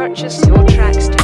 purchase your tracks